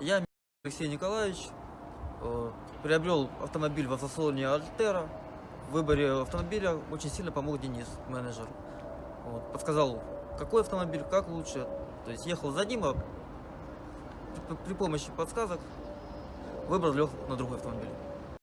Я Алексей Николаевич, э, приобрел автомобиль в автосалоне Альтера. В выборе автомобиля очень сильно помог Денис, менеджер. Вот, подсказал, какой автомобиль, как лучше. То есть ехал за ним, а при, помощи подсказок выбрал, лег на другой автомобиль.